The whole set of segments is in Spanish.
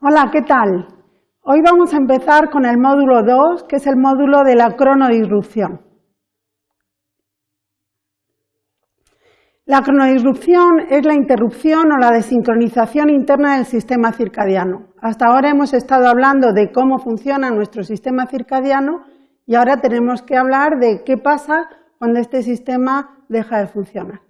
Hola, ¿qué tal? Hoy vamos a empezar con el módulo 2, que es el módulo de la cronodisrupción. La cronodisrupción es la interrupción o la desincronización interna del sistema circadiano. Hasta ahora hemos estado hablando de cómo funciona nuestro sistema circadiano y ahora tenemos que hablar de qué pasa cuando este sistema deja de funcionar.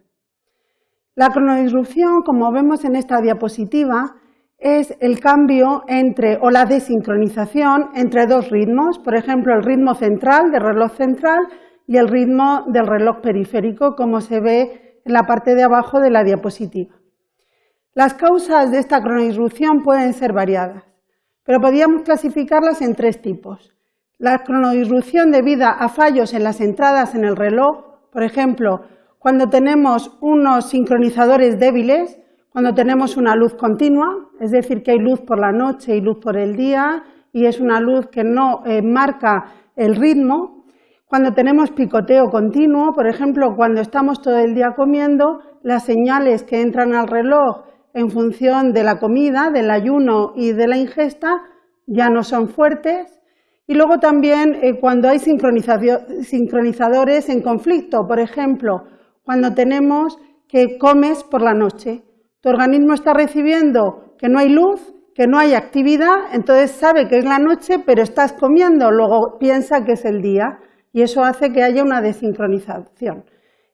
La cronodisrupción, como vemos en esta diapositiva, es el cambio entre, o la desincronización entre dos ritmos, por ejemplo, el ritmo central del reloj central y el ritmo del reloj periférico, como se ve en la parte de abajo de la diapositiva. Las causas de esta cronodisrupción pueden ser variadas, pero podríamos clasificarlas en tres tipos. La cronodisrupción debida a fallos en las entradas en el reloj, por ejemplo, cuando tenemos unos sincronizadores débiles, cuando tenemos una luz continua, es decir, que hay luz por la noche y luz por el día, y es una luz que no eh, marca el ritmo, cuando tenemos picoteo continuo, por ejemplo, cuando estamos todo el día comiendo, las señales que entran al reloj en función de la comida, del ayuno y de la ingesta ya no son fuertes. Y luego también eh, cuando hay sincronizadores en conflicto, por ejemplo, cuando tenemos que comes por la noche. Tu organismo está recibiendo que no hay luz, que no hay actividad, entonces sabe que es la noche, pero estás comiendo, luego piensa que es el día y eso hace que haya una desincronización.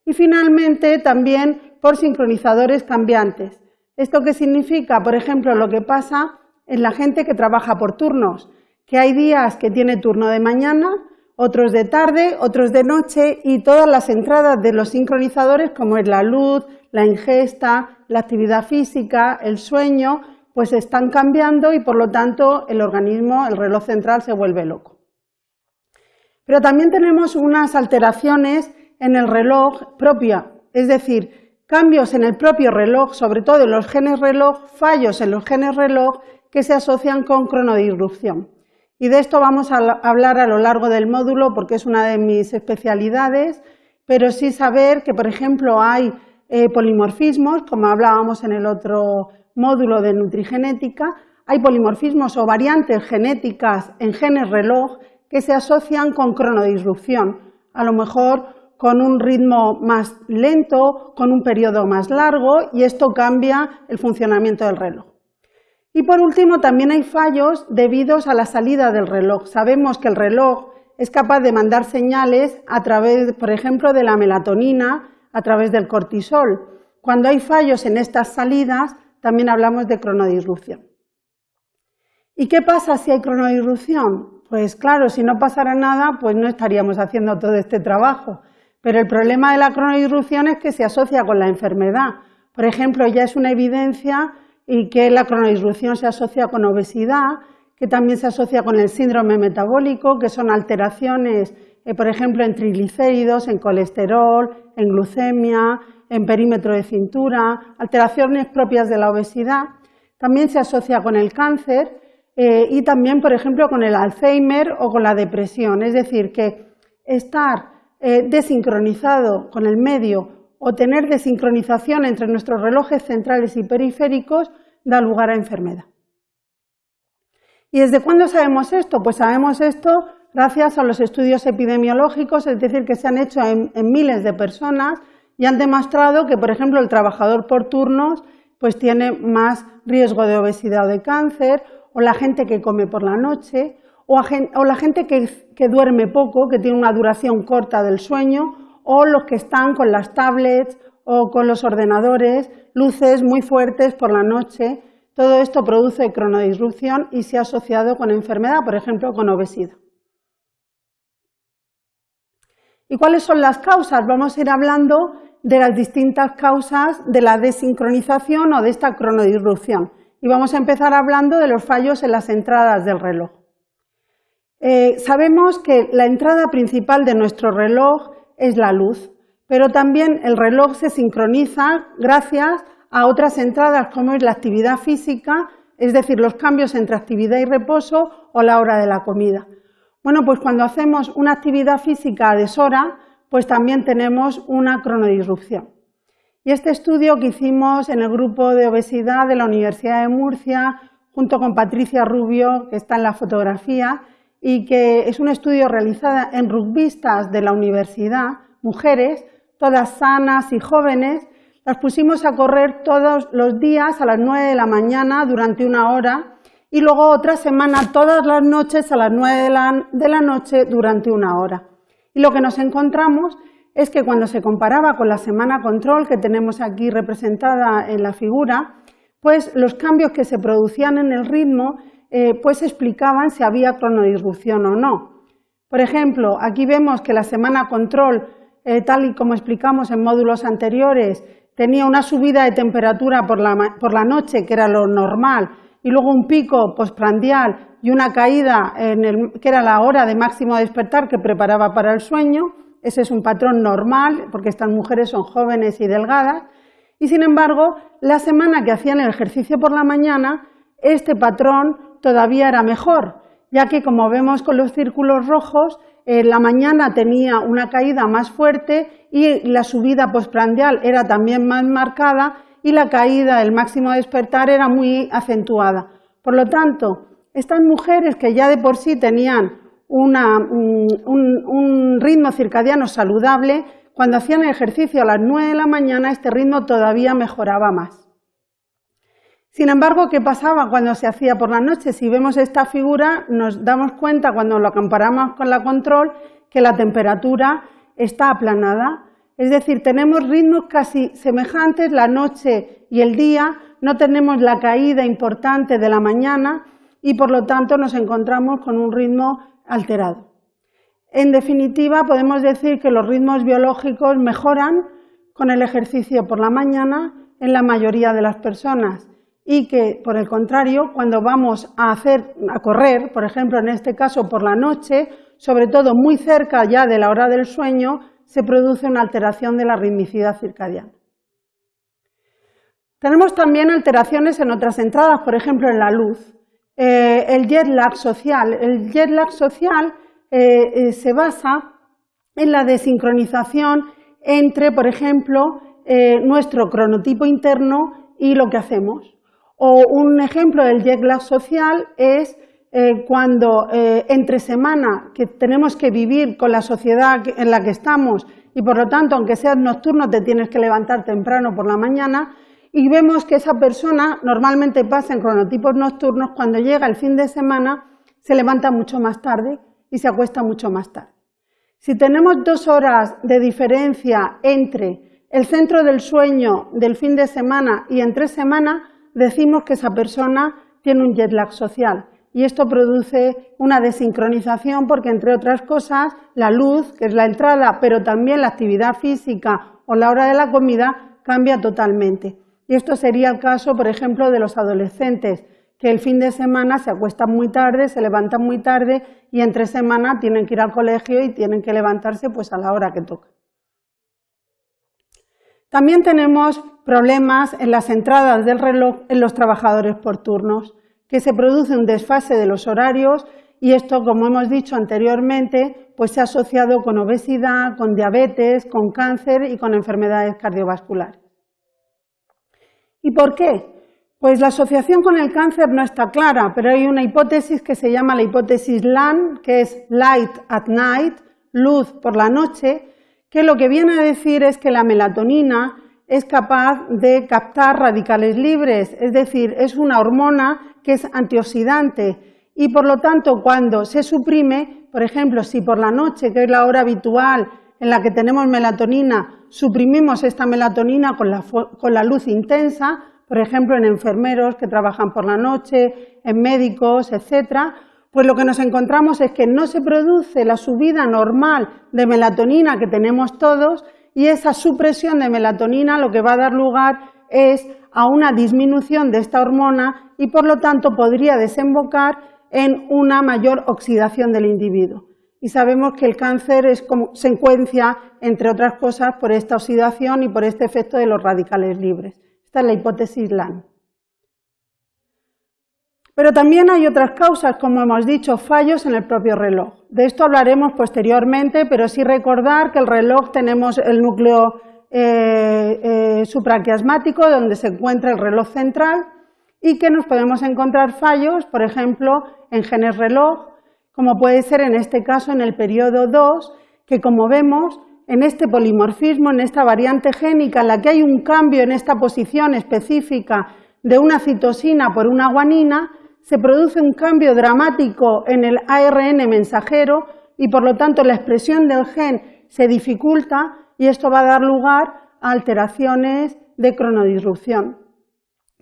Y finalmente también por sincronizadores cambiantes. ¿Esto qué significa? Por ejemplo, lo que pasa en la gente que trabaja por turnos, que hay días que tiene turno de mañana, otros de tarde, otros de noche y todas las entradas de los sincronizadores como es la luz, la ingesta, la actividad física, el sueño, pues están cambiando y por lo tanto el organismo, el reloj central se vuelve loco. Pero también tenemos unas alteraciones en el reloj propia, es decir, cambios en el propio reloj, sobre todo en los genes reloj, fallos en los genes reloj que se asocian con cronodisrupción. Y de esto vamos a hablar a lo largo del módulo porque es una de mis especialidades, pero sí saber que, por ejemplo, hay eh, polimorfismos, como hablábamos en el otro módulo de nutrigenética, hay polimorfismos o variantes genéticas en genes reloj que se asocian con cronodisrupción, a lo mejor con un ritmo más lento, con un periodo más largo y esto cambia el funcionamiento del reloj. Y por último, también hay fallos debidos a la salida del reloj. Sabemos que el reloj es capaz de mandar señales a través, por ejemplo, de la melatonina, a través del cortisol. Cuando hay fallos en estas salidas, también hablamos de cronodisrupción. ¿Y qué pasa si hay cronodisrupción? Pues claro, si no pasara nada, pues no estaríamos haciendo todo este trabajo. Pero el problema de la cronodisrupción es que se asocia con la enfermedad. Por ejemplo, ya es una evidencia y que la cronodisrupción se asocia con obesidad, que también se asocia con el síndrome metabólico, que son alteraciones, eh, por ejemplo, en triglicéridos, en colesterol, en glucemia, en perímetro de cintura, alteraciones propias de la obesidad. También se asocia con el cáncer eh, y también, por ejemplo, con el Alzheimer o con la depresión. Es decir, que estar eh, desincronizado con el medio o tener desincronización entre nuestros relojes centrales y periféricos da lugar a enfermedad. ¿Y desde cuándo sabemos esto? Pues sabemos esto gracias a los estudios epidemiológicos, es decir, que se han hecho en, miles de personas y han demostrado que, por ejemplo, el trabajador por turnos pues tiene más riesgo de obesidad o de cáncer o la gente que come por la noche, o, la gente que, que duerme poco, que tiene una duración corta del sueño, o los que están con las tablets o con los ordenadores, luces muy fuertes por la noche. Todo esto produce cronodisrupción y se ha asociado con enfermedad, por ejemplo, con obesidad. ¿Y cuáles son las causas? Vamos a ir hablando de las distintas causas de la desincronización o de esta cronodisrupción y vamos a empezar hablando de los fallos en las entradas del reloj. Eh, sabemos que la entrada principal de nuestro reloj es la luz, pero también el reloj se sincroniza gracias a otras entradas como es la actividad física, es decir, los cambios entre actividad y reposo o la hora de la comida. Bueno, pues cuando hacemos una actividad física deshora, pues también tenemos una cronodisrupción. Y este estudio que hicimos en el grupo de obesidad de la Universidad de Murcia junto con Patricia Rubio, que está en la fotografía, y que es un estudio realizado en rugbistas de la universidad, mujeres, todas sanas y jóvenes, las pusimos a correr todos los días a las 9 de la mañana durante una hora y luego otra semana todas las noches a las 9 de la, noche durante una hora. Y lo que nos encontramos es que cuando se comparaba con la semana control que tenemos aquí representada en la figura, pues los cambios que se producían en el ritmo eh, pues explicaban si había cronodisrupción o no. Por ejemplo, aquí vemos que la semana control, eh, tal y como explicamos en módulos anteriores, tenía una subida de temperatura por la, por la noche, que era lo normal, y luego un pico postprandial y una caída, en el, que era la hora de máximo despertar que preparaba para el sueño. Ese es un patrón normal, porque estas mujeres son jóvenes y delgadas. Y sin embargo, la semana que hacían el ejercicio por la mañana, este patrón todavía era mejor, ya que como vemos con los círculos rojos, la mañana tenía una caída más fuerte y la subida postprandial era también más marcada y la caída del máximo despertar era muy acentuada. Por lo tanto, estas mujeres que ya de por sí tenían un, un, ritmo circadiano saludable, cuando hacían el ejercicio a las 9 de la mañana, este ritmo todavía mejoraba más. Sin embargo, ¿qué pasaba cuando se hacía por la noche? Si vemos esta figura, nos damos cuenta cuando lo comparamos con la control que la temperatura está aplanada. Es decir, tenemos ritmos casi semejantes la noche y el día, no tenemos la caída importante de la mañana y por lo tanto nos encontramos con un ritmo alterado. En definitiva, podemos decir que los ritmos biológicos mejoran con el ejercicio por la mañana en la mayoría de las personas y que, por el contrario, cuando vamos a, hacer, a correr, por ejemplo, en este caso por la noche, sobre todo muy cerca ya de la hora del sueño, se produce una alteración de la ritmicidad circadiana. Tenemos también alteraciones en otras entradas, por ejemplo, en la luz. Eh, el jet lag social. El jet lag social eh, eh, se basa en la desincronización entre, por ejemplo, nuestro cronotipo interno y lo que hacemos. O un ejemplo del jet lag social es eh, cuando eh, entre semana que tenemos que vivir con la sociedad en la que estamos y por lo tanto, aunque seas nocturno, te tienes que levantar temprano por la mañana y vemos que esa persona normalmente pasa en cronotipos nocturnos, cuando llega el fin de semana se levanta mucho más tarde y se acuesta mucho más tarde. Si tenemos dos horas de diferencia entre el centro del sueño del fin de semana y entre semana, decimos que esa persona tiene un jet lag social y esto produce una desincronización porque, entre otras cosas, la luz, que es la entrada, pero también la actividad física o la hora de la comida, cambia totalmente. Y esto sería el caso, por ejemplo, de los adolescentes, que el fin de semana se acuestan muy tarde, se levantan muy tarde y entre semana tienen que ir al colegio y tienen que levantarse pues a la hora que toca. También tenemos problemas en las entradas del reloj en los trabajadores por turnos, que se produce un desfase de los horarios y esto, como hemos dicho anteriormente, pues se ha asociado con obesidad, con diabetes, con cáncer y con enfermedades cardiovasculares. ¿Y por qué? Pues la asociación con el cáncer no está clara, pero hay una hipótesis que se llama la hipótesis LAN, que es Light at Night, luz por la noche, que lo que viene a decir es que la melatonina es capaz de captar radicales libres, es decir, es una hormona que es antioxidante. Y por lo tanto cuando se suprime, por ejemplo, si por la noche, que es la hora habitual en la que tenemos melatonina, suprimimos esta melatonina con la, con la luz intensa, por ejemplo, en enfermeros que trabajan por la noche, en médicos, etcétera, pues lo que nos encontramos es que no se produce la subida normal de melatonina que tenemos todos y esa supresión de melatonina lo que va a dar lugar es a una disminución de esta hormona y por lo tanto podría desembocar en una mayor oxidación del individuo. Y sabemos que el cáncer es consecuencia, entre otras cosas, por esta oxidación y por este efecto de los radicales libres. Esta es la hipótesis LAN. Pero también hay otras causas, como hemos dicho, fallos en el propio reloj. De esto hablaremos posteriormente, pero sí recordar que el reloj tenemos el núcleo eh, eh, supraquiasmático, donde se encuentra el reloj central, y que nos podemos encontrar fallos, por ejemplo, en genes reloj, como puede ser en este caso en el periodo 2, que como vemos en este polimorfismo, en esta variante génica en la que hay un cambio en esta posición específica de una citosina por una guanina, se produce un cambio dramático en el ARN mensajero y por lo tanto la expresión del gen se dificulta y esto va a dar lugar a alteraciones de cronodisrupción.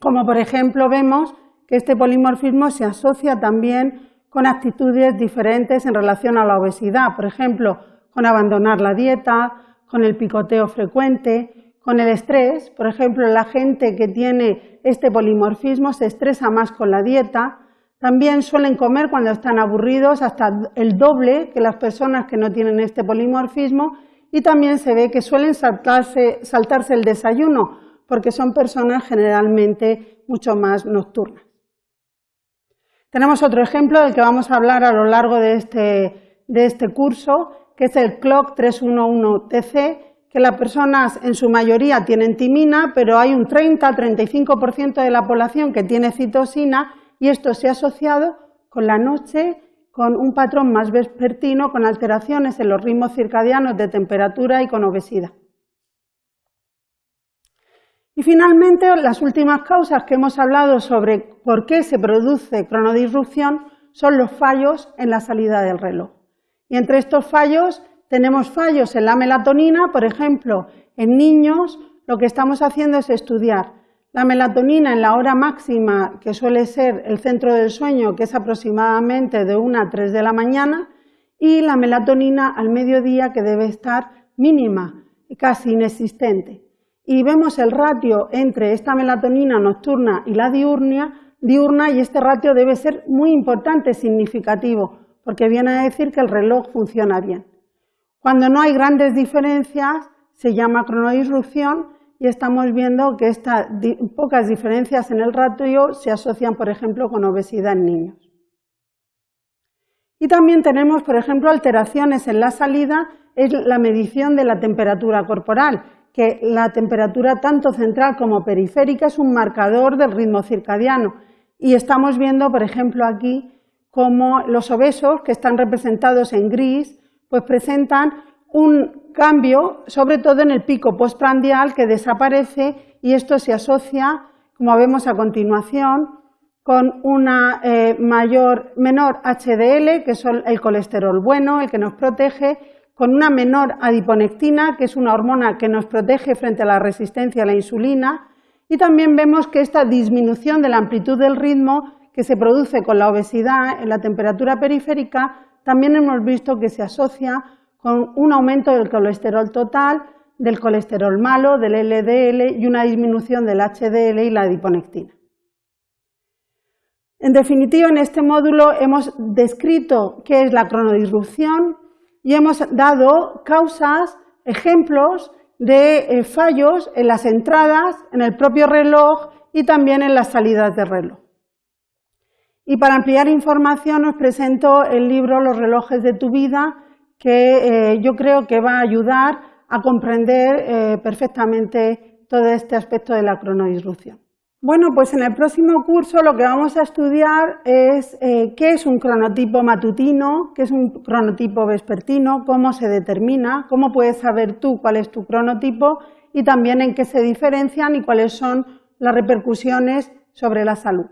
Como por ejemplo vemos que este polimorfismo se asocia también con actitudes diferentes en relación a la obesidad, por ejemplo, con abandonar la dieta, con el picoteo frecuente, con el estrés, por ejemplo, la gente que tiene este polimorfismo se estresa más con la dieta, también suelen comer cuando están aburridos hasta el doble que las personas que no tienen este polimorfismo y también se ve que suelen saltarse, el desayuno porque son personas generalmente mucho más nocturnas. Tenemos otro ejemplo del que vamos a hablar a lo largo de este, de este curso, que es el CLOCK 311TC, que las personas en su mayoría tienen timina, pero hay un 30-35% de la población que tiene citosina y esto se ha asociado con la noche, con un patrón más vespertino, con alteraciones en los ritmos circadianos de temperatura y con obesidad. Y finalmente, las últimas causas que hemos hablado sobre por qué se produce cronodisrupción son los fallos en la salida del reloj. Y entre estos fallos tenemos fallos en la melatonina, por ejemplo, en niños lo que estamos haciendo es estudiar la melatonina en la hora máxima, que suele ser el centro del sueño, que es aproximadamente de 1 a 3 de la mañana, y la melatonina al mediodía, que debe estar mínima, casi inexistente. Y vemos el ratio entre esta melatonina nocturna y la diurna, diurna y este ratio debe ser muy importante, significativo, porque viene a decir que el reloj funciona bien. Cuando no hay grandes diferencias, se llama cronodisrupción y estamos viendo que estas pocas diferencias en el ratio se asocian, por ejemplo, con obesidad en niños. Y también tenemos, por ejemplo, alteraciones en la salida, es la medición de la temperatura corporal, que la temperatura tanto central como periférica es un marcador del ritmo circadiano. Y estamos viendo, por ejemplo, aquí cómo los obesos, que están representados en gris, pues presentan un cambio, sobre todo en el pico postprandial, que desaparece y esto se asocia, como vemos a continuación, con una eh, mayor, menor HDL, que es el colesterol bueno, el que nos protege, con una menor adiponectina, que es una hormona que nos protege frente a la resistencia a la insulina, y también vemos que esta disminución de la amplitud del ritmo que se produce con la obesidad en la temperatura periférica, también hemos visto que se asocia con un aumento del colesterol total, del colesterol malo, del LDL y una disminución del HDL y la adiponectina. En definitiva, en este módulo hemos descrito qué es la cronodisrupción y hemos dado causas, ejemplos de eh, fallos en las entradas, en el propio reloj y también en las salidas de reloj. Y para ampliar información os presento el libro Los relojes de tu vida, que eh, yo creo que va a ayudar a comprender eh, perfectamente todo este aspecto de la cronodisrupción. Bueno, pues en el próximo curso lo que vamos a estudiar es eh, qué es un cronotipo matutino, qué es un cronotipo vespertino, cómo se determina, cómo puedes saber tú cuál es tu cronotipo y también en qué se diferencian y cuáles son las repercusiones sobre la salud.